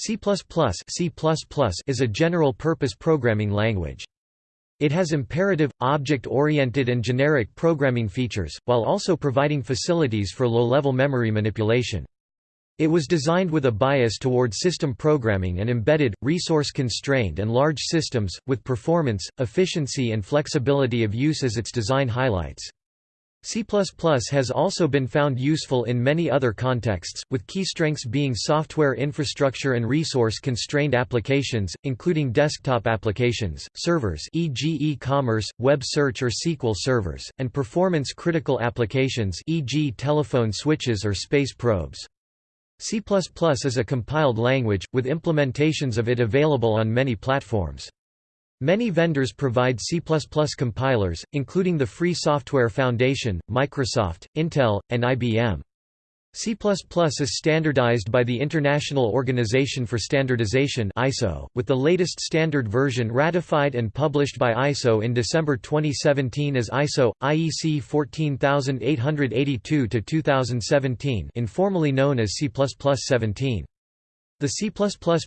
C++ C++ is a general-purpose programming language. It has imperative, object-oriented and generic programming features, while also providing facilities for low-level memory manipulation. It was designed with a bias toward system programming and embedded, resource-constrained and large systems, with performance, efficiency and flexibility of use as its design highlights. C++ has also been found useful in many other contexts, with key strengths being software infrastructure and resource-constrained applications, including desktop applications, servers e.g. e-commerce, web search or SQL servers, and performance-critical applications e.g. telephone switches or space probes. C++ is a compiled language, with implementations of it available on many platforms. Many vendors provide C++ compilers, including the Free Software Foundation, Microsoft, Intel, and IBM. C++ is standardized by the International Organization for Standardization ISO, with the latest standard version ratified and published by ISO in December 2017 as ISO IEC 14882-2017, informally known as C++ 17. The C++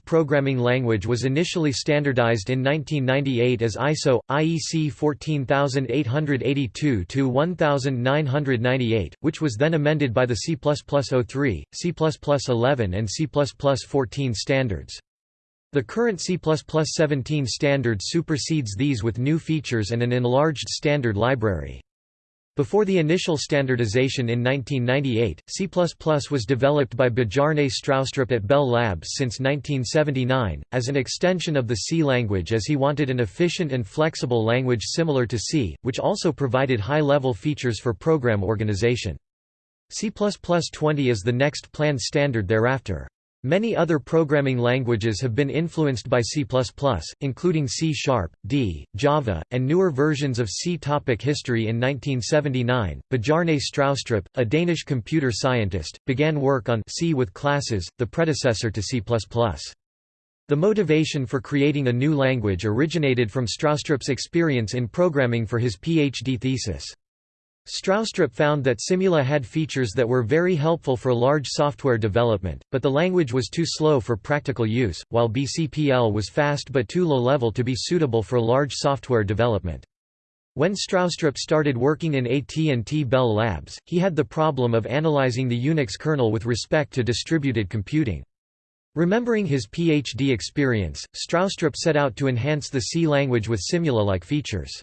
programming language was initially standardized in 1998 as ISO IEC 14982-1998, which was then amended by the C++ 03, C++ 11 and C++ 14 standards. The current C++ 17 standard supersedes these with new features and an enlarged standard library. Before the initial standardization in 1998, C++ was developed by Bjarne Stroustrup at Bell Labs since 1979, as an extension of the C language as he wanted an efficient and flexible language similar to C, which also provided high-level features for program organization. C++20 is the next planned standard thereafter. Many other programming languages have been influenced by C++, including C Sharp, D, Java, and newer versions of C. Topic history In 1979, Bjarne Stroustrup, a Danish computer scientist, began work on C with classes, the predecessor to C++. The motivation for creating a new language originated from Stroustrup's experience in programming for his PhD thesis. Stroustrup found that Simula had features that were very helpful for large software development, but the language was too slow for practical use, while BCPL was fast but too low-level to be suitable for large software development. When Stroustrup started working in AT&T Bell Labs, he had the problem of analyzing the Unix kernel with respect to distributed computing. Remembering his PhD experience, Stroustrup set out to enhance the C language with Simula-like features.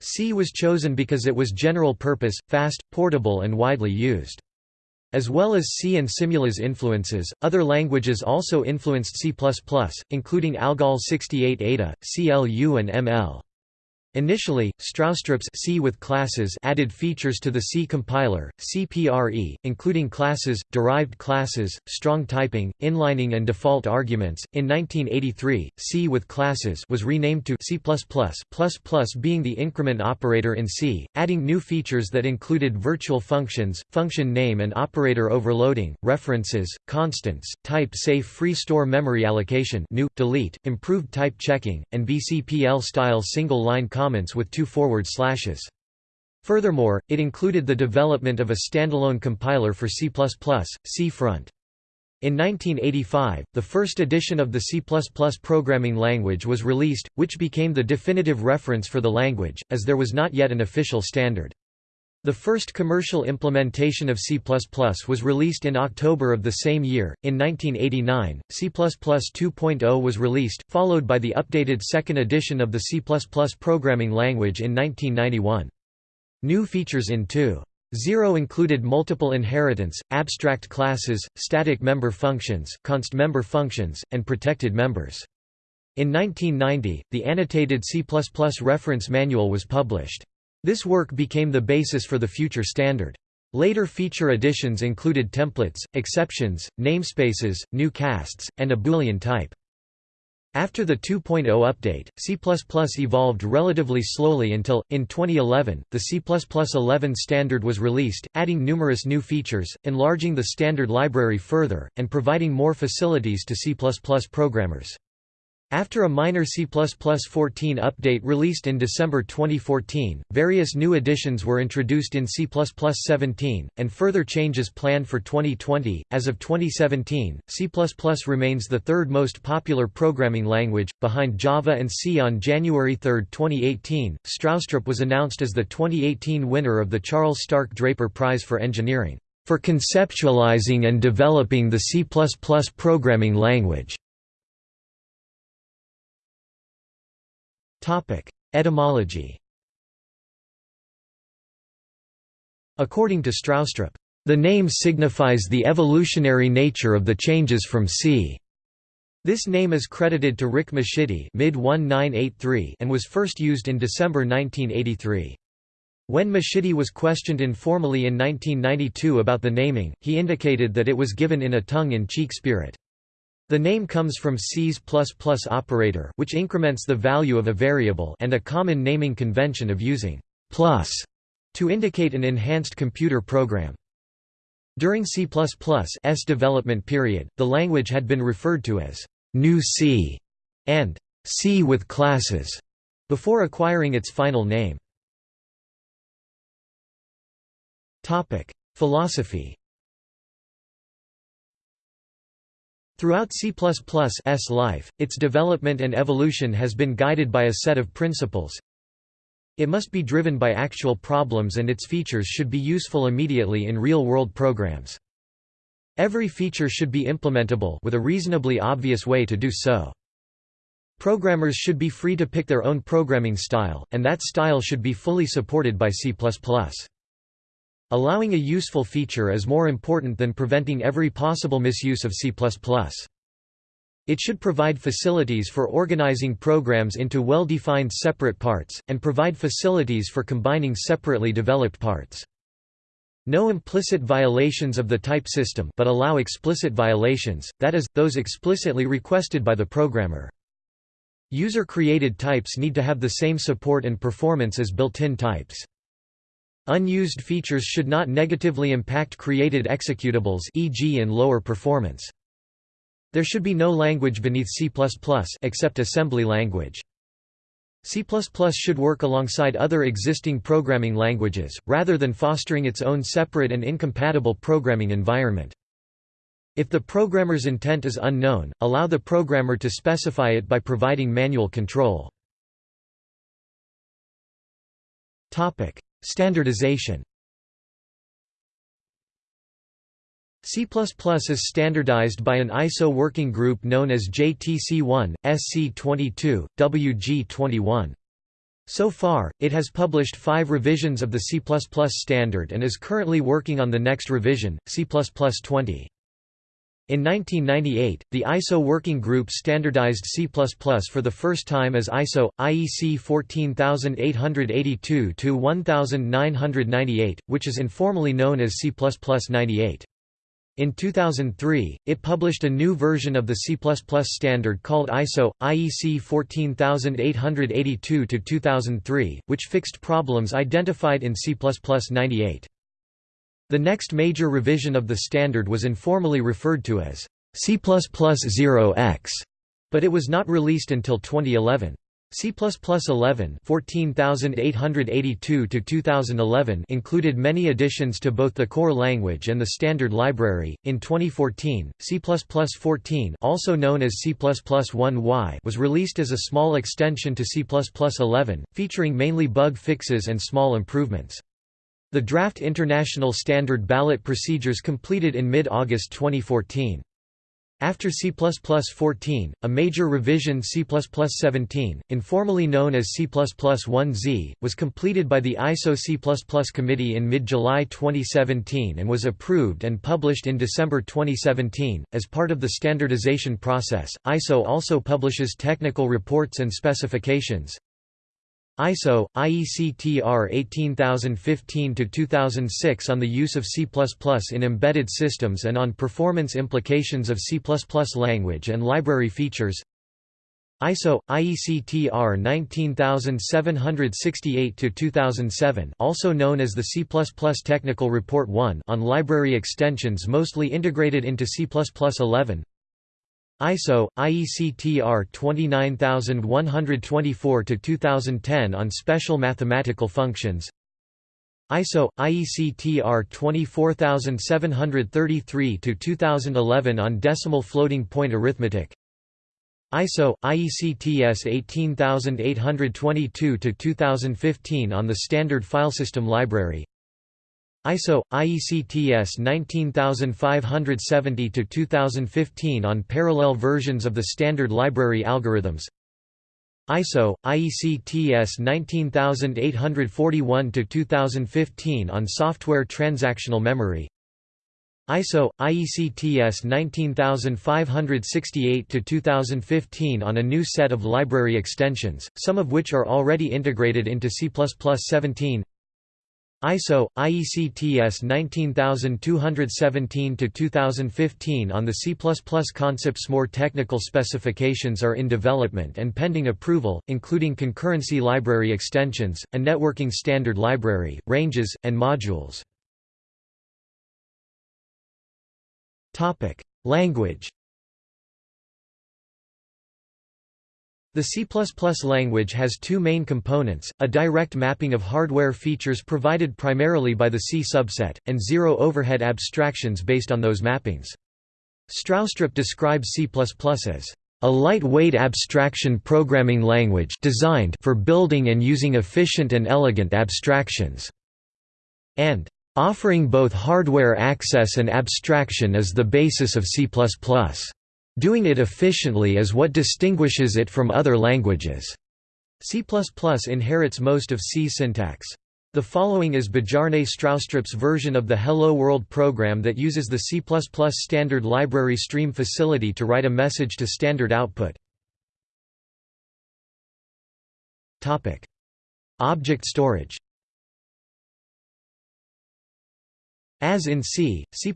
C was chosen because it was general-purpose, fast, portable and widely used. As well as C and Simula's influences, other languages also influenced C++, including ALGOL 68 Ada, CLU and ML. Initially, Stroustrup's C with classes added features to the C compiler, CPRE, including classes, derived classes, strong typing, inlining and default arguments. In 1983, C with classes was renamed to C++, being the increment operator in C, adding new features that included virtual functions, function name and operator overloading, references, constants, type-safe free store memory allocation, new, delete, improved type checking, and BCPL-style single-line comments with two forward slashes. Furthermore, it included the development of a standalone compiler for C++, Cfront. In 1985, the first edition of the C++ programming language was released, which became the definitive reference for the language, as there was not yet an official standard. The first commercial implementation of C++ was released in October of the same year. In 1989, C++ 2.0 was released, followed by the updated second edition of the C++ programming language in 1991. New features in 2.0 included multiple inheritance, abstract classes, static member functions, const member functions, and protected members. In 1990, the annotated C++ reference manual was published. This work became the basis for the future standard. Later feature additions included templates, exceptions, namespaces, new casts, and a Boolean type. After the 2.0 update, C++ evolved relatively slowly until, in 2011, the C++ 11 standard was released, adding numerous new features, enlarging the standard library further, and providing more facilities to C++ programmers. After a minor C++14 update released in December 2014, various new additions were introduced in C++17, and further changes planned for 2020. As of 2017, C++ remains the third most popular programming language, behind Java and C. On January 3, 2018, Stroustrup was announced as the 2018 winner of the Charles Stark Draper Prize for Engineering, for conceptualizing and developing the C++ programming language. Etymology According to Stroustrup, the name signifies the evolutionary nature of the changes from C. This name is credited to Rick Mascitti mid and was first used in December 1983. When Mascitti was questioned informally in 1992 about the naming, he indicated that it was given in a tongue-in-cheek spirit. The name comes from C's++ operator which increments the value of a variable and a common naming convention of using plus to indicate an enhanced computer program. During C++'s development period, the language had been referred to as New C and C with classes before acquiring its final name. Philosophy Throughout C++'s life, its development and evolution has been guided by a set of principles. It must be driven by actual problems and its features should be useful immediately in real-world programs. Every feature should be implementable with a reasonably obvious way to do so. Programmers should be free to pick their own programming style, and that style should be fully supported by C++. Allowing a useful feature is more important than preventing every possible misuse of C++. It should provide facilities for organizing programs into well-defined separate parts, and provide facilities for combining separately developed parts. No implicit violations of the type system but allow explicit violations, that is, those explicitly requested by the programmer. User-created types need to have the same support and performance as built-in types. Unused features should not negatively impact created executables e.g. in lower performance. There should be no language beneath C++ except assembly language. C++ should work alongside other existing programming languages, rather than fostering its own separate and incompatible programming environment. If the programmer's intent is unknown, allow the programmer to specify it by providing manual control. Standardization C++ is standardized by an ISO working group known as JTC1, SC22, WG21. So far, it has published five revisions of the C++ standard and is currently working on the next revision, C++ 20. In 1998, the ISO working group standardized C++ for the first time as ISO IEC 14882-1998, which is informally known as C++ 98. In 2003, it published a new version of the C++ standard called ISO IEC 14882-2003, which fixed problems identified in C++ 98. The next major revision of the standard was informally referred to as C++ 0x, but it was not released until 2011. C++ 11 14882 included many additions to both the core language and the standard library. In 2014, C++14, also known as C++1y, was released as a small extension to C++11, featuring mainly bug fixes and small improvements. The draft international standard ballot procedures completed in mid-August 2014. After C++14, a major revision C++17, informally known as C++ 1z, was completed by the ISO C++ committee in mid-July 2017 and was approved and published in December 2017. As part of the standardization process, ISO also publishes technical reports and specifications, ISO, IEC-TR 18015-2006 on the use of C++ in embedded systems and on performance implications of C++ language and library features. ISO, IEC-TR 19768-2007 also known as the C++ Technical Report 1 on library extensions mostly integrated into C++ 11 ISO IEC-TR 29124 to 2010 on special mathematical functions. ISO IEC-TR 24733 to 2011 on decimal floating point arithmetic. ISO IEC-TS 18822 to 2015 on the standard filesystem library ISO IEC-TS 19570 to 2015 on parallel versions of the standard library algorithms. ISO IEC-TS 19841 to 2015 on software transactional memory. ISO IEC-TS 19568 to 2015 on a new set of library extensions some of which are already integrated into C++17 ISO IEC-TS 19217 to 2015 on the C++ concepts. More technical specifications are in development and pending approval including concurrency library extensions a networking standard library ranges and modules. Topic language The C++ language has two main components, a direct mapping of hardware features provided primarily by the C subset, and zero-overhead abstractions based on those mappings. Stroustrup describes C++ as a lightweight abstraction programming language designed for building and using efficient and elegant abstractions, and offering both hardware access and abstraction as the basis of C++. Doing it efficiently is what distinguishes it from other languages. C++ inherits most of C syntax. The following is Bjarne Stroustrup's version of the Hello World program that uses the C++ standard library stream facility to write a message to standard output. Object storage As in C, C++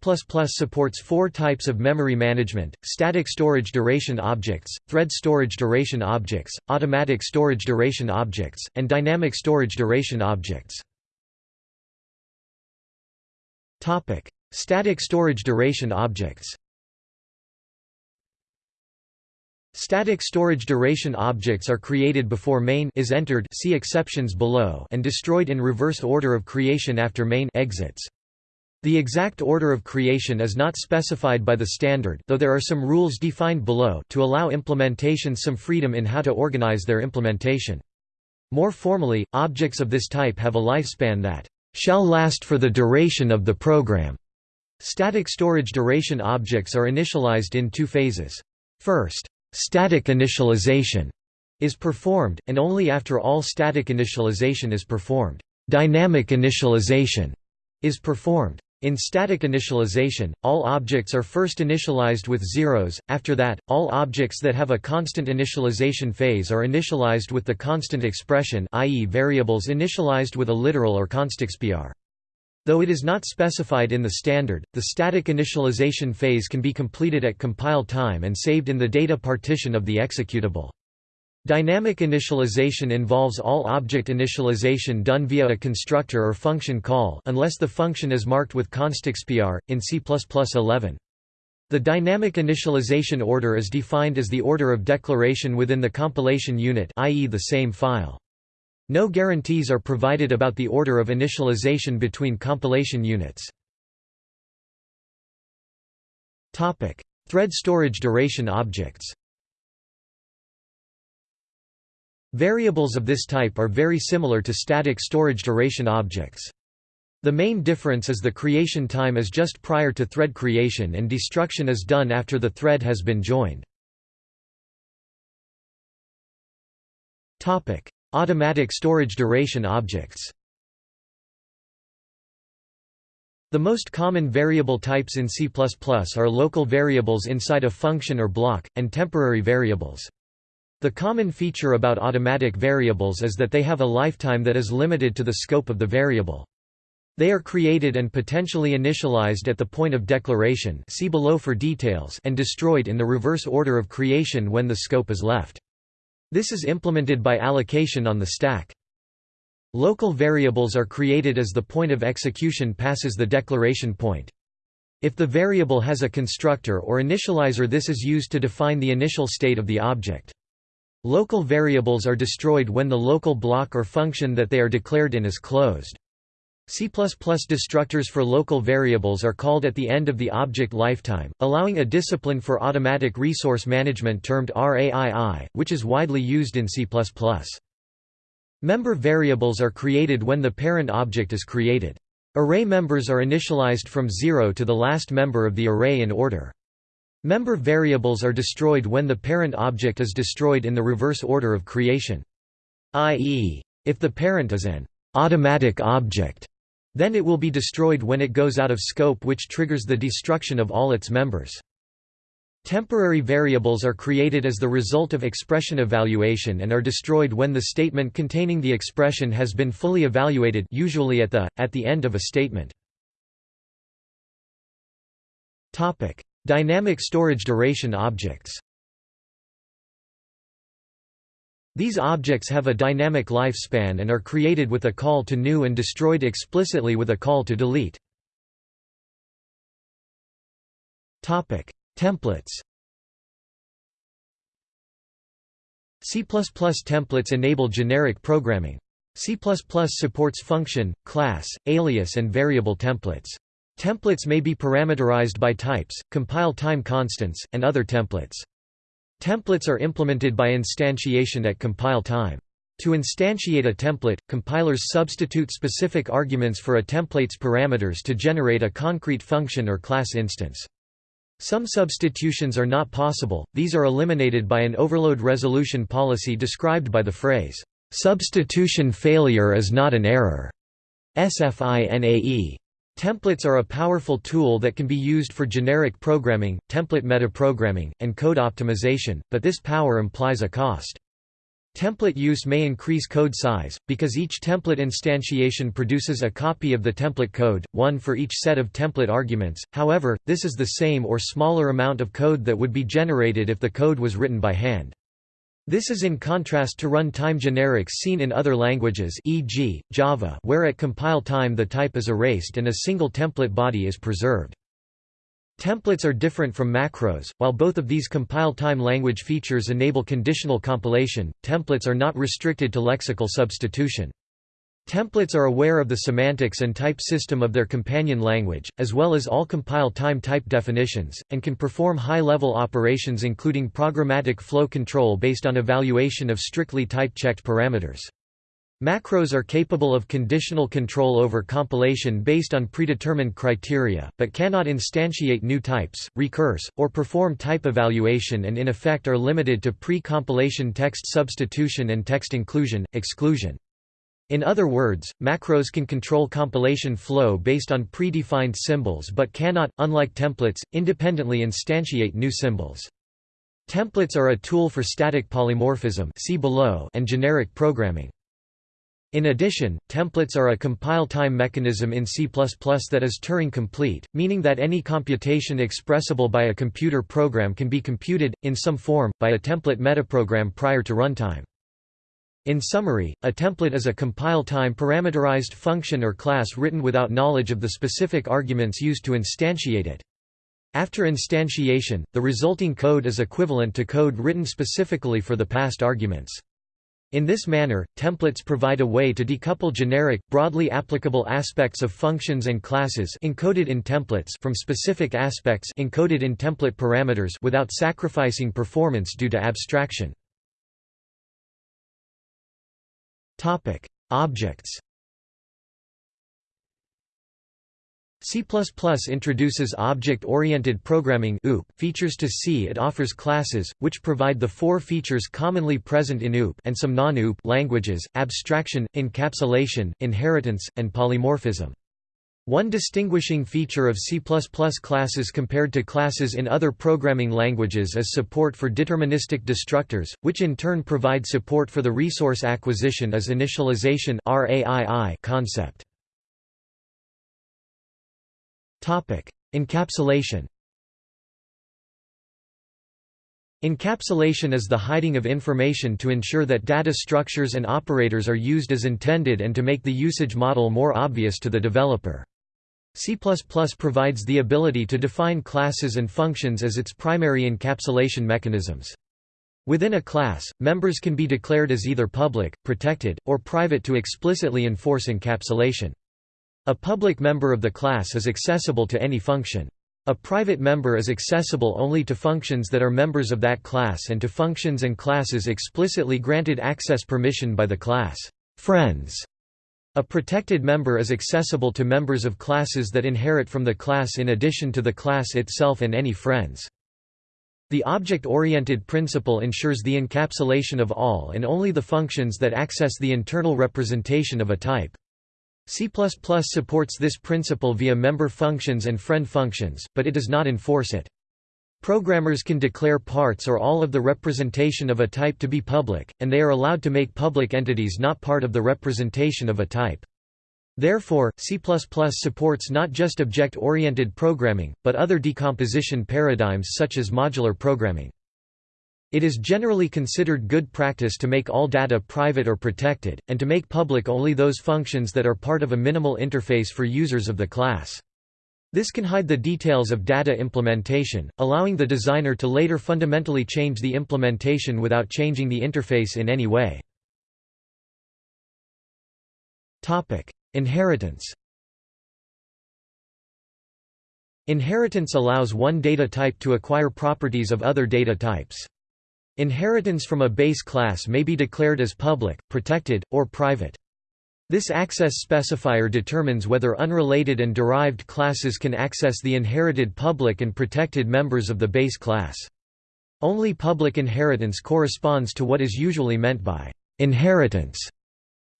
supports four types of memory management, static storage duration objects, thread storage duration objects, automatic storage duration objects, and dynamic storage duration objects. Static storage duration objects Static storage duration objects are created before main is entered see exceptions below and destroyed in reverse order of creation after main exits. The exact order of creation is not specified by the standard though there are some rules defined below to allow implementations some freedom in how to organize their implementation. More formally, objects of this type have a lifespan that shall last for the duration of the program. Static storage duration objects are initialized in two phases. First, static initialization is performed, and only after all static initialization is performed, dynamic initialization is performed. In static initialization, all objects are first initialized with zeros, after that, all objects that have a constant initialization phase are initialized with the constant expression i.e. variables initialized with a literal or constexpr. Though it is not specified in the standard, the static initialization phase can be completed at compile time and saved in the data partition of the executable. Dynamic initialization involves all object initialization done via a constructor or function call unless the function is marked with constexpr, in C++11. The dynamic initialization order is defined as the order of declaration within the compilation unit i.e. the same file. No guarantees are provided about the order of initialization between compilation units. Thread storage duration objects Variables of this type are very similar to static storage duration objects. The main difference is the creation time is just prior to thread creation and destruction is done after the thread has been joined. Automatic storage duration objects The most common variable types in C++ are local variables inside a function or block, and temporary variables. The common feature about automatic variables is that they have a lifetime that is limited to the scope of the variable. They are created and potentially initialized at the point of declaration see below for details and destroyed in the reverse order of creation when the scope is left. This is implemented by allocation on the stack. Local variables are created as the point of execution passes the declaration point. If the variable has a constructor or initializer this is used to define the initial state of the object. Local variables are destroyed when the local block or function that they are declared in is closed. C++ destructors for local variables are called at the end of the object lifetime, allowing a discipline for automatic resource management termed RAII, which is widely used in C++. Member variables are created when the parent object is created. Array members are initialized from 0 to the last member of the array in order. Member variables are destroyed when the parent object is destroyed in the reverse order of creation. i.e., if the parent is an automatic object, then it will be destroyed when it goes out of scope which triggers the destruction of all its members. Temporary variables are created as the result of expression evaluation and are destroyed when the statement containing the expression has been fully evaluated usually at the, at the end of a statement. Dynamic storage duration objects These objects have a dynamic lifespan and are created with a call to new and destroyed explicitly with a call to delete. Topic: Templates C++ templates enable generic programming. C++ supports function, class, alias and variable templates. Templates may be parameterized by types, compile time constants, and other templates. Templates are implemented by instantiation at compile time. To instantiate a template, compilers substitute specific arguments for a template's parameters to generate a concrete function or class instance. Some substitutions are not possible, these are eliminated by an overload resolution policy described by the phrase, "...substitution failure is not an error." SFINAE. Templates are a powerful tool that can be used for generic programming, template metaprogramming, and code optimization, but this power implies a cost. Template use may increase code size, because each template instantiation produces a copy of the template code, one for each set of template arguments, however, this is the same or smaller amount of code that would be generated if the code was written by hand. This is in contrast to runtime generics seen in other languages e.g., Java where at compile time the type is erased and a single template body is preserved. Templates are different from macros. While both of these compile time language features enable conditional compilation, templates are not restricted to lexical substitution. Templates are aware of the semantics and type system of their companion language, as well as all compile time type definitions, and can perform high-level operations including programmatic flow control based on evaluation of strictly type-checked parameters. Macros are capable of conditional control over compilation based on predetermined criteria, but cannot instantiate new types, recurse, or perform type evaluation and in effect are limited to pre-compilation text substitution and text inclusion, exclusion. In other words, macros can control compilation flow based on predefined symbols but cannot, unlike templates, independently instantiate new symbols. Templates are a tool for static polymorphism see below and generic programming. In addition, templates are a compile-time mechanism in C++ that is Turing-complete, meaning that any computation expressible by a computer program can be computed, in some form, by a template metaprogram prior to runtime. In summary, a template is a compile-time parameterized function or class written without knowledge of the specific arguments used to instantiate it. After instantiation, the resulting code is equivalent to code written specifically for the past arguments. In this manner, templates provide a way to decouple generic, broadly applicable aspects of functions and classes encoded in templates from specific aspects encoded in template parameters without sacrificing performance due to abstraction. Topic: Objects C++ introduces object-oriented programming OOP features to C. It offers classes, which provide the four features commonly present in OOP and some non-OOP languages, abstraction, encapsulation, inheritance, and polymorphism. One distinguishing feature of C++ classes compared to classes in other programming languages is support for deterministic destructors, which in turn provide support for the resource acquisition is initialization concept. Encapsulation Encapsulation is the hiding of information to ensure that data structures and operators are used as intended and to make the usage model more obvious to the developer. C++ provides the ability to define classes and functions as its primary encapsulation mechanisms. Within a class, members can be declared as either public, protected, or private to explicitly enforce encapsulation. A public member of the class is accessible to any function. A private member is accessible only to functions that are members of that class and to functions and classes explicitly granted access permission by the class. Friends a protected member is accessible to members of classes that inherit from the class in addition to the class itself and any friends. The object-oriented principle ensures the encapsulation of all and only the functions that access the internal representation of a type. C++ supports this principle via member functions and friend functions, but it does not enforce it. Programmers can declare parts or all of the representation of a type to be public, and they are allowed to make public entities not part of the representation of a type. Therefore, C++ supports not just object-oriented programming, but other decomposition paradigms such as modular programming. It is generally considered good practice to make all data private or protected, and to make public only those functions that are part of a minimal interface for users of the class. This can hide the details of data implementation, allowing the designer to later fundamentally change the implementation without changing the interface in any way. Inheritance Inheritance allows one data type to acquire properties of other data types. Inheritance from a base class may be declared as public, protected, or private. This access specifier determines whether unrelated and derived classes can access the inherited public and protected members of the base class. Only public inheritance corresponds to what is usually meant by inheritance.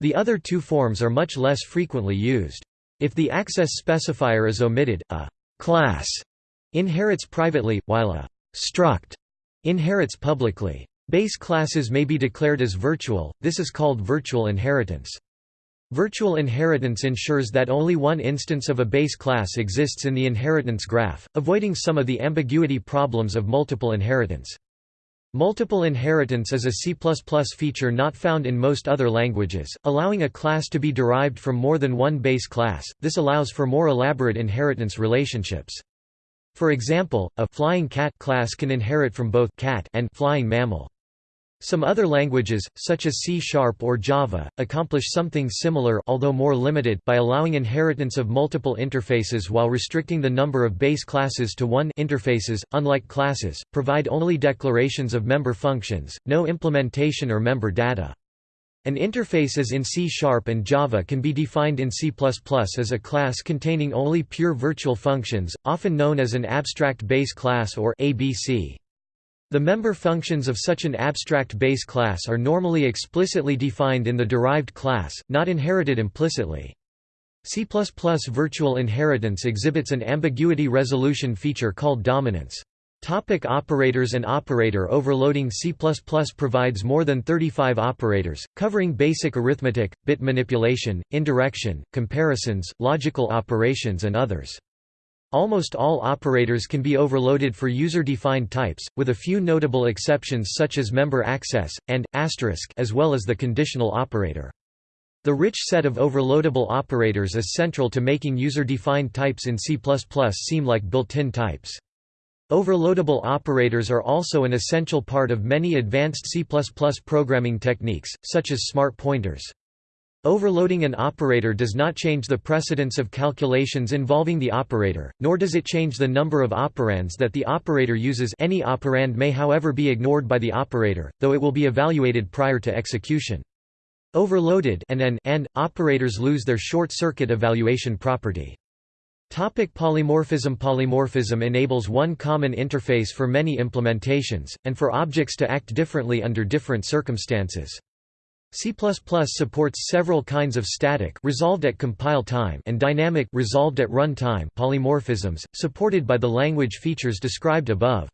The other two forms are much less frequently used. If the access specifier is omitted, a class inherits privately, while a struct inherits publicly. Base classes may be declared as virtual, this is called virtual inheritance. Virtual inheritance ensures that only one instance of a base class exists in the inheritance graph, avoiding some of the ambiguity problems of multiple inheritance. Multiple inheritance is a C++ feature not found in most other languages, allowing a class to be derived from more than one base class. This allows for more elaborate inheritance relationships. For example, a flying cat class can inherit from both cat and flying mammal. Some other languages, such as C-sharp or Java, accomplish something similar although more limited by allowing inheritance of multiple interfaces while restricting the number of base classes to one interfaces, unlike classes, provide only declarations of member functions, no implementation or member data. An interface as in C-sharp and Java can be defined in C++ as a class containing only pure virtual functions, often known as an abstract base class or ABC. The member functions of such an abstract base class are normally explicitly defined in the derived class, not inherited implicitly. C++ virtual inheritance exhibits an ambiguity resolution feature called dominance. Topic operators and operator overloading C++ provides more than 35 operators, covering basic arithmetic, bit manipulation, indirection, comparisons, logical operations and others. Almost all operators can be overloaded for user-defined types, with a few notable exceptions such as member access, and, asterisk as well as the conditional operator. The rich set of overloadable operators is central to making user-defined types in C++ seem like built-in types. Overloadable operators are also an essential part of many advanced C++ programming techniques, such as smart pointers. Overloading an operator does not change the precedence of calculations involving the operator, nor does it change the number of operands that the operator uses any operand may however be ignored by the operator, though it will be evaluated prior to execution. Overloaded and, and, and operators lose their short-circuit evaluation property. Topic polymorphism Polymorphism enables one common interface for many implementations, and for objects to act differently under different circumstances. C++ supports several kinds of static resolved at compile time and dynamic resolved at run time polymorphisms, supported by the language features described above.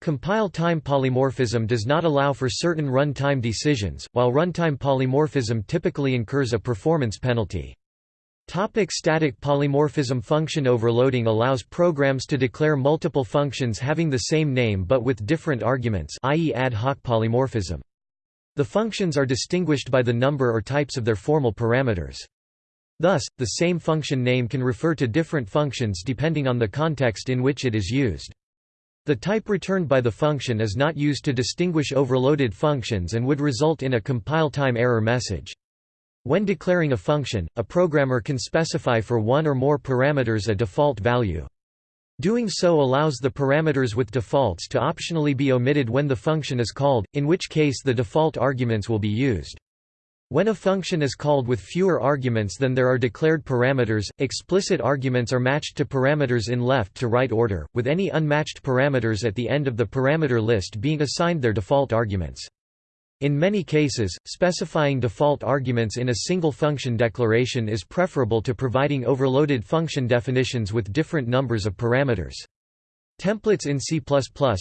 Compile time polymorphism does not allow for certain runtime decisions, while runtime polymorphism typically incurs a performance penalty. Topic static polymorphism Function overloading allows programs to declare multiple functions having the same name but with different arguments i.e. ad hoc polymorphism. The functions are distinguished by the number or types of their formal parameters. Thus, the same function name can refer to different functions depending on the context in which it is used. The type returned by the function is not used to distinguish overloaded functions and would result in a compile time error message. When declaring a function, a programmer can specify for one or more parameters a default value. Doing so allows the parameters with defaults to optionally be omitted when the function is called, in which case the default arguments will be used. When a function is called with fewer arguments than there are declared parameters, explicit arguments are matched to parameters in left to right order, with any unmatched parameters at the end of the parameter list being assigned their default arguments. In many cases, specifying default arguments in a single function declaration is preferable to providing overloaded function definitions with different numbers of parameters. Templates in C++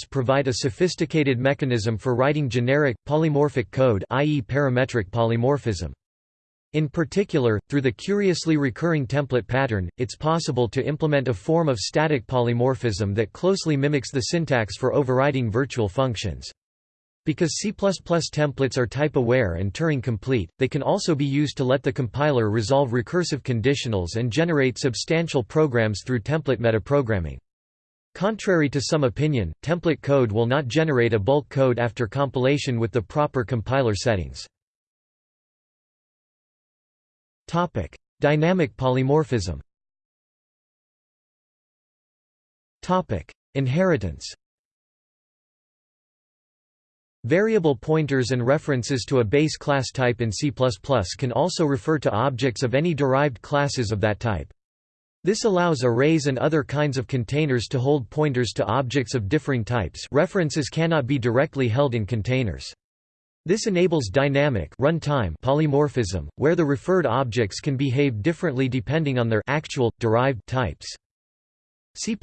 provide a sophisticated mechanism for writing generic, polymorphic code i.e. parametric polymorphism. In particular, through the curiously recurring template pattern, it's possible to implement a form of static polymorphism that closely mimics the syntax for overriding virtual functions. Because C++ templates are type-aware and Turing-complete, they can also be used to let the compiler resolve recursive conditionals and generate substantial programs through template metaprogramming. Contrary to some opinion, template code will not generate a bulk code after compilation with the proper compiler settings. Topic: Dynamic polymorphism Topic: Inheritance Variable pointers and references to a base class type in C++ can also refer to objects of any derived classes of that type. This allows arrays and other kinds of containers to hold pointers to objects of differing types references cannot be directly held in containers. This enables dynamic runtime polymorphism, where the referred objects can behave differently depending on their actual, derived types. C++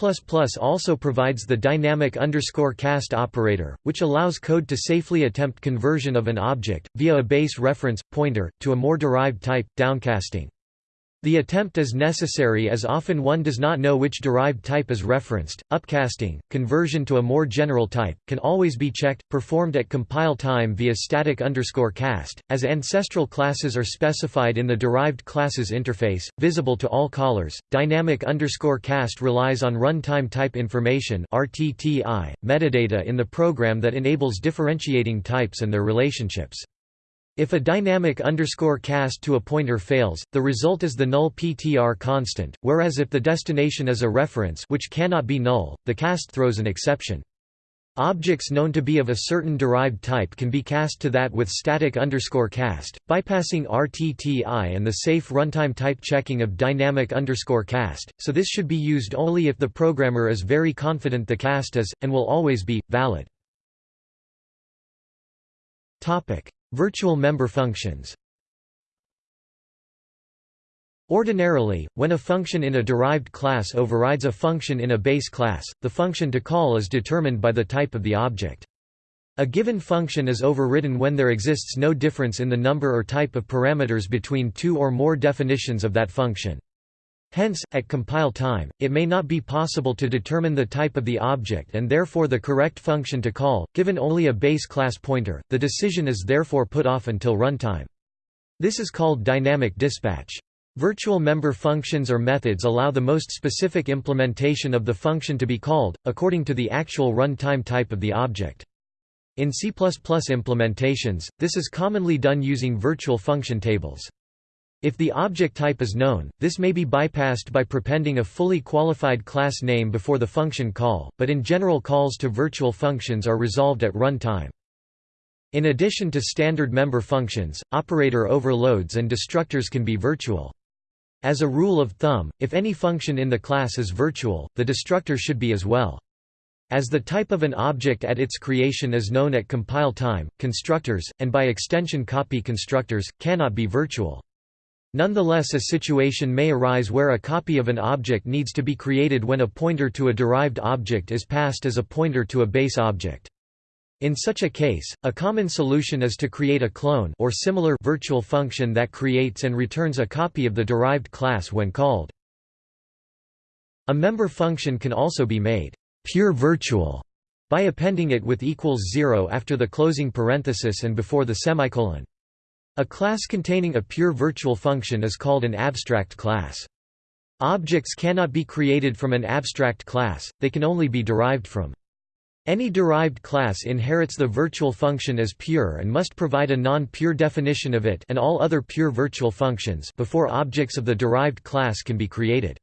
also provides the dynamic underscore cast operator, which allows code to safely attempt conversion of an object, via a base reference, pointer, to a more derived type, downcasting. The attempt is necessary as often one does not know which derived type is referenced. Upcasting, conversion to a more general type, can always be checked, performed at compile time via static underscore cast, as ancestral classes are specified in the derived classes interface, visible to all callers. Dynamic underscore cast relies on runtime type information (RTTI) metadata in the program that enables differentiating types and their relationships. If a dynamic underscore cast to a pointer fails, the result is the nullptr constant, whereas if the destination is a reference which cannot be null, the cast throws an exception. Objects known to be of a certain derived type can be cast to that with static underscore cast, bypassing RTTI and the safe runtime type checking of dynamic underscore cast, so this should be used only if the programmer is very confident the cast is, and will always be, valid. Virtual member functions Ordinarily, when a function in a derived class overrides a function in a base class, the function to call is determined by the type of the object. A given function is overridden when there exists no difference in the number or type of parameters between two or more definitions of that function. Hence, at compile time, it may not be possible to determine the type of the object and therefore the correct function to call, given only a base class pointer, the decision is therefore put off until runtime. This is called dynamic dispatch. Virtual member functions or methods allow the most specific implementation of the function to be called, according to the actual runtime type of the object. In C++ implementations, this is commonly done using virtual function tables. If the object type is known, this may be bypassed by prepending a fully qualified class name before the function call, but in general calls to virtual functions are resolved at runtime. In addition to standard member functions, operator overloads and destructors can be virtual. As a rule of thumb, if any function in the class is virtual, the destructor should be as well. As the type of an object at its creation is known at compile time, constructors, and by extension copy constructors, cannot be virtual. Nonetheless a situation may arise where a copy of an object needs to be created when a pointer to a derived object is passed as a pointer to a base object. In such a case, a common solution is to create a clone or similar virtual function that creates and returns a copy of the derived class when called. A member function can also be made pure virtual by appending it with equals 0 after the closing parenthesis and before the semicolon. A class containing a pure virtual function is called an abstract class. Objects cannot be created from an abstract class, they can only be derived from. Any derived class inherits the virtual function as pure and must provide a non-pure definition of it and all other pure virtual functions before objects of the derived class can be created.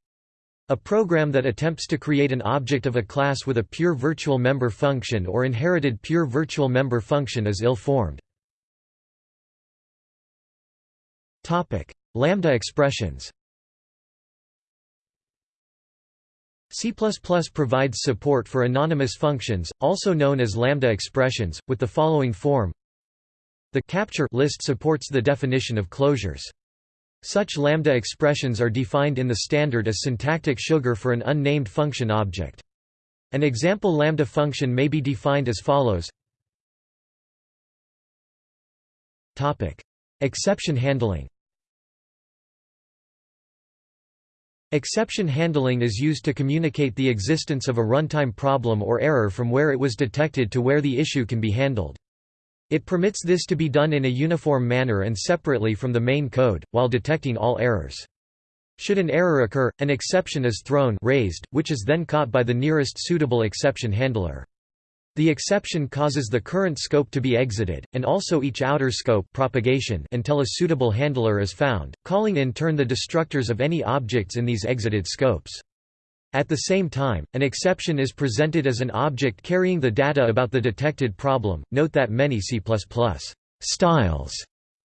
A program that attempts to create an object of a class with a pure virtual member function or inherited pure virtual member function is ill-formed. Lambda expressions C++ provides support for anonymous functions, also known as lambda expressions, with the following form. The capture list supports the definition of closures. Such lambda expressions are defined in the standard as syntactic sugar for an unnamed function object. An example lambda function may be defined as follows Topic: Exception handling Exception handling is used to communicate the existence of a runtime problem or error from where it was detected to where the issue can be handled. It permits this to be done in a uniform manner and separately from the main code, while detecting all errors. Should an error occur, an exception is thrown raised, which is then caught by the nearest suitable exception handler. The exception causes the current scope to be exited, and also each outer scope propagation until a suitable handler is found, calling in turn the destructors of any objects in these exited scopes. At the same time, an exception is presented as an object carrying the data about the detected problem. Note that many C++ styles,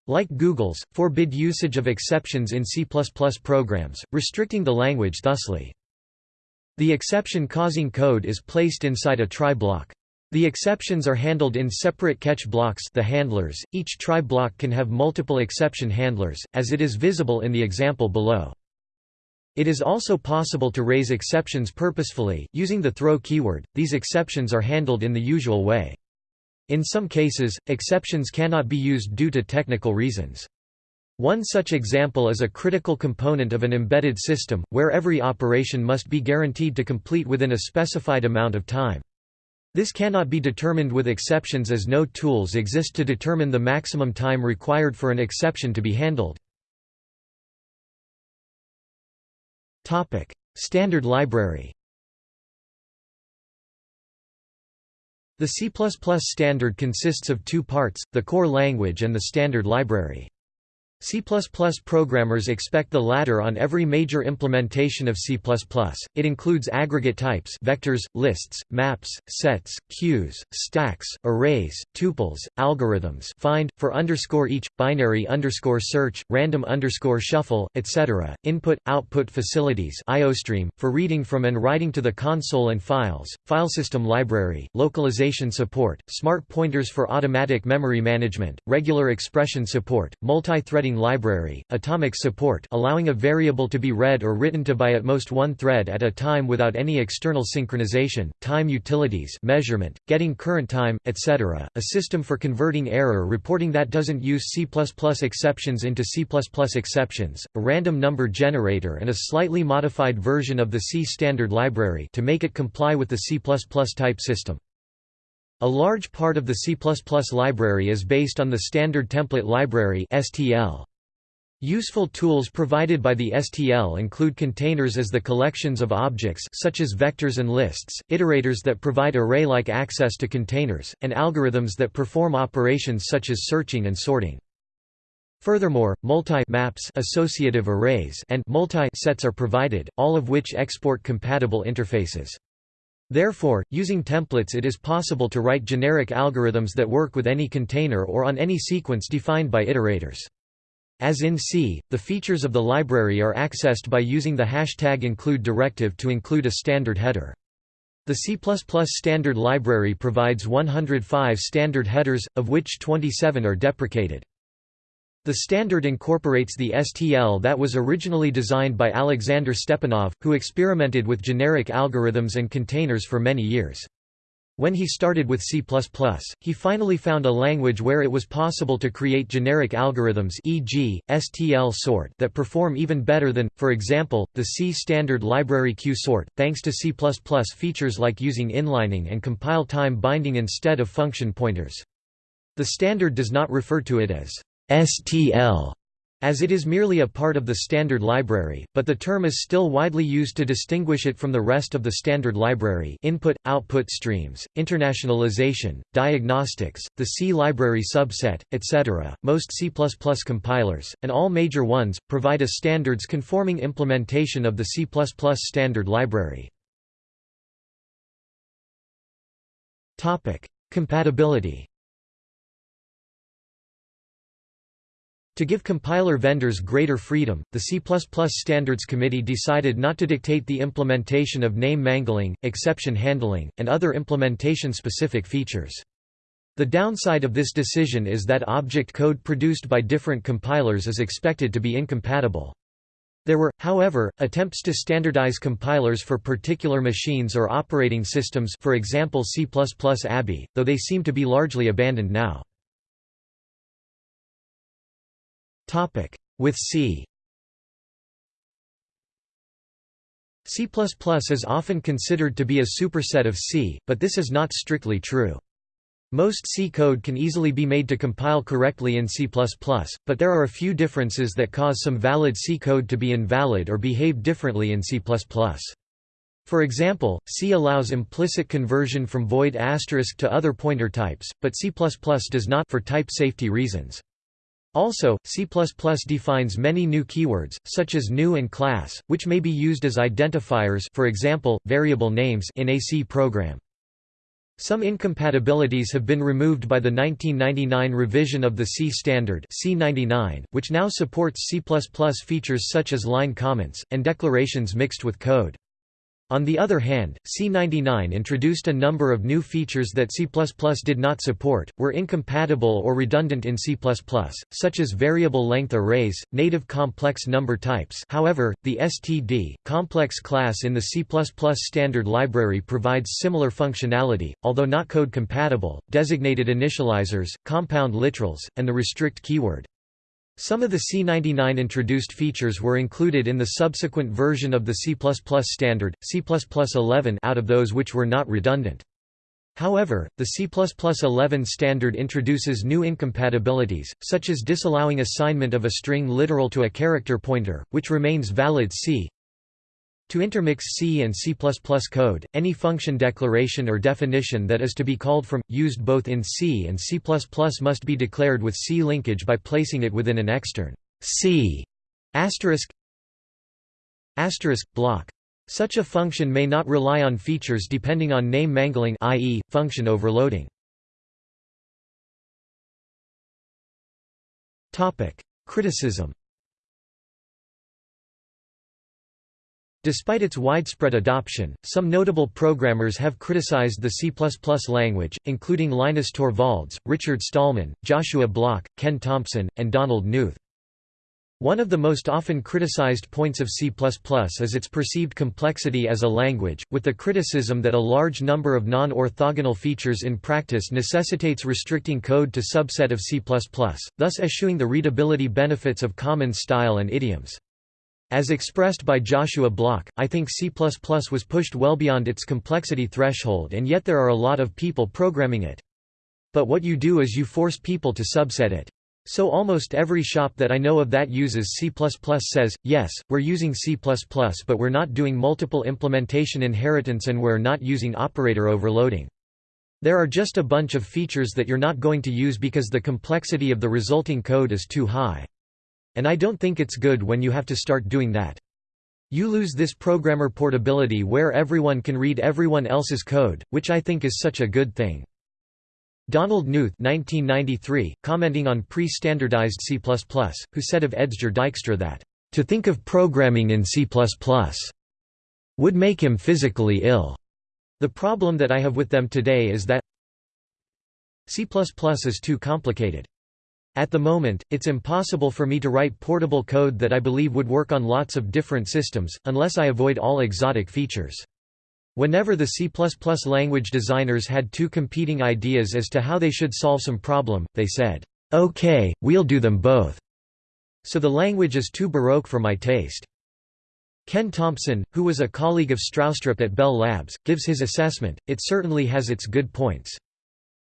like Google's, forbid usage of exceptions in C++ programs, restricting the language thusly. The exception causing code is placed inside a try block. The exceptions are handled in separate catch blocks the handlers. Each try block can have multiple exception handlers, as it is visible in the example below. It is also possible to raise exceptions purposefully, using the throw keyword. These exceptions are handled in the usual way. In some cases, exceptions cannot be used due to technical reasons. One such example is a critical component of an embedded system, where every operation must be guaranteed to complete within a specified amount of time. This cannot be determined with exceptions as no tools exist to determine the maximum time required for an exception to be handled. Standard library The C++ standard consists of two parts, the core language and the standard library. C++ programmers expect the latter on every major implementation of C++. It includes aggregate types vectors, lists, maps, sets, queues, stacks, arrays, tuples, algorithms find, for underscore each, binary underscore search, random underscore shuffle, etc., input-output facilities IOStream, for reading from and writing to the console and files, file system library, localization support, smart pointers for automatic memory management, regular expression support, multi-threading library, atomic support allowing a variable to be read or written to by at most one thread at a time without any external synchronization, time utilities measurement, getting current time, etc., a system for converting error reporting that doesn't use C++ exceptions into C++ exceptions, a random number generator and a slightly modified version of the C standard library to make it comply with the C++ type system. A large part of the C++ library is based on the Standard Template Library (STL). Useful tools provided by the STL include containers as the collections of objects such as vectors and lists, iterators that provide array-like access to containers, and algorithms that perform operations such as searching and sorting. Furthermore, multi-maps associative arrays and multi-sets are provided, all of which export compatible interfaces. Therefore, using templates it is possible to write generic algorithms that work with any container or on any sequence defined by iterators. As in C, the features of the library are accessed by using the hashtag include directive to include a standard header. The C++ standard library provides 105 standard headers, of which 27 are deprecated. The standard incorporates the STL that was originally designed by Alexander Stepanov, who experimented with generic algorithms and containers for many years. When he started with C++, he finally found a language where it was possible to create generic algorithms e.g., STL sort that perform even better than, for example, the C standard library qsort, thanks to C++ features like using inlining and compile time binding instead of function pointers. The standard does not refer to it as STL as it is merely a part of the standard library, but the term is still widely used to distinguish it from the rest of the standard library input, output streams, internationalization, diagnostics, the C library subset, etc. Most C++ compilers, and all major ones, provide a standards-conforming implementation of the C++ standard library. Compatibility To give compiler vendors greater freedom, the C++ Standards Committee decided not to dictate the implementation of name mangling, exception handling, and other implementation-specific features. The downside of this decision is that object code produced by different compilers is expected to be incompatible. There were, however, attempts to standardize compilers for particular machines or operating systems for example C++ ABI, though they seem to be largely abandoned now. With C C++ is often considered to be a superset of C, but this is not strictly true. Most C code can easily be made to compile correctly in C++, but there are a few differences that cause some valid C code to be invalid or behave differently in C++. For example, C allows implicit conversion from void to other pointer types, but C++ does not for type safety reasons. Also, C++ defines many new keywords, such as new and class, which may be used as identifiers for example, variable names in a C program. Some incompatibilities have been removed by the 1999 revision of the C standard C99, which now supports C++ features such as line comments, and declarations mixed with code. On the other hand, C99 introduced a number of new features that C++ did not support, were incompatible or redundant in C++, such as variable length arrays, native complex number types however, the std, complex class in the C++ standard library provides similar functionality, although not code compatible, designated initializers, compound literals, and the restrict keyword. Some of the C99 introduced features were included in the subsequent version of the C++ standard, C++11 out of those which were not redundant. However, the C++11 standard introduces new incompatibilities, such as disallowing assignment of a string literal to a character pointer, which remains valid C, to intermix C and C++ code, any function declaration or definition that is to be called from, used both in C and C++ must be declared with C linkage by placing it within an extern C asterisk asterisk block. Such a function may not rely on features depending on name mangling i.e., function overloading. Criticism Despite its widespread adoption, some notable programmers have criticized the C++ language, including Linus Torvalds, Richard Stallman, Joshua Bloch, Ken Thompson, and Donald Knuth. One of the most often criticized points of C++ is its perceived complexity as a language, with the criticism that a large number of non-orthogonal features in practice necessitates restricting code to subset of C++, thus eschewing the readability benefits of common style and idioms. As expressed by Joshua Bloch, I think C++ was pushed well beyond its complexity threshold and yet there are a lot of people programming it. But what you do is you force people to subset it. So almost every shop that I know of that uses C++ says, yes, we're using C++ but we're not doing multiple implementation inheritance and we're not using operator overloading. There are just a bunch of features that you're not going to use because the complexity of the resulting code is too high. And I don't think it's good when you have to start doing that. You lose this programmer portability where everyone can read everyone else's code, which I think is such a good thing. Donald Knuth 1993, commenting on pre-standardized C++, who said of Edsger Dijkstra that, "...to think of programming in C++ would make him physically ill." The problem that I have with them today is that C++ is too complicated. At the moment, it's impossible for me to write portable code that I believe would work on lots of different systems, unless I avoid all exotic features. Whenever the C++ language designers had two competing ideas as to how they should solve some problem, they said, "'Okay, we'll do them both." So the language is too baroque for my taste. Ken Thompson, who was a colleague of Stroustrup at Bell Labs, gives his assessment, it certainly has its good points.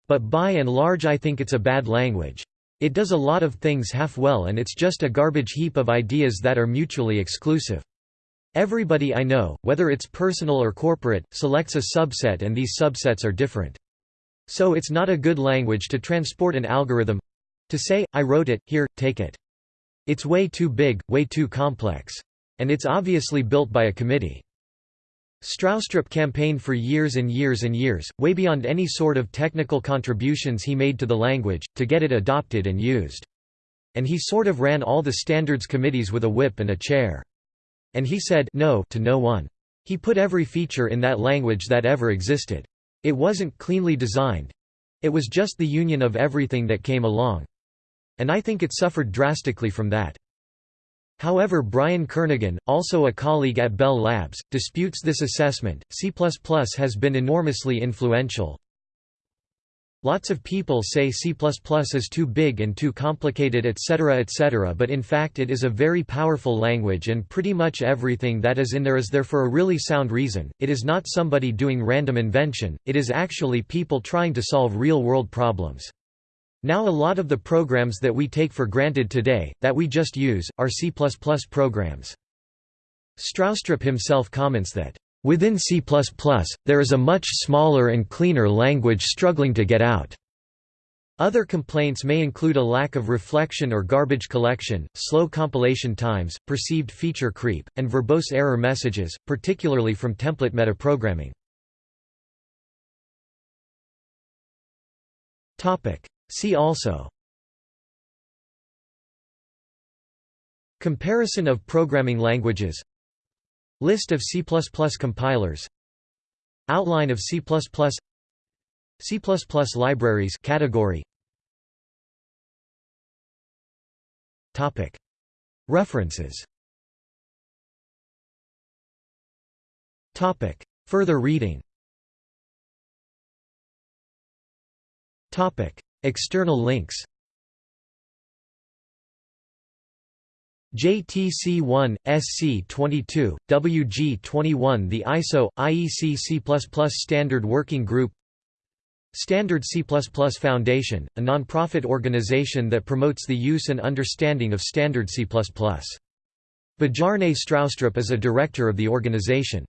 But by and large I think it's a bad language. It does a lot of things half well and it's just a garbage heap of ideas that are mutually exclusive. Everybody I know, whether it's personal or corporate, selects a subset and these subsets are different. So it's not a good language to transport an algorithm to say, I wrote it, here, take it. It's way too big, way too complex. And it's obviously built by a committee. Stroustrup campaigned for years and years and years, way beyond any sort of technical contributions he made to the language, to get it adopted and used. And he sort of ran all the standards committees with a whip and a chair. And he said no to no one. He put every feature in that language that ever existed. It wasn't cleanly designed. It was just the union of everything that came along. And I think it suffered drastically from that. However Brian Kernighan, also a colleague at Bell Labs, disputes this assessment. C++ has been enormously influential. Lots of people say C++ is too big and too complicated etc etc but in fact it is a very powerful language and pretty much everything that is in there is there for a really sound reason, it is not somebody doing random invention, it is actually people trying to solve real-world problems. Now a lot of the programs that we take for granted today, that we just use, are C++ programs. Stroustrup himself comments that, "...within C++, there is a much smaller and cleaner language struggling to get out." Other complaints may include a lack of reflection or garbage collection, slow compilation times, perceived feature creep, and verbose error messages, particularly from template metaprogramming. See also Comparison of programming languages List of C++ compilers Outline of C++ C++ libraries category Topic. References Topic. Further reading Topic External links JTC1, SC22, WG21 The ISO, IEC C++ Standard Working Group Standard C++ Foundation, a non-profit organization that promotes the use and understanding of Standard C++. Bjarne Stroustrup is a director of the organization.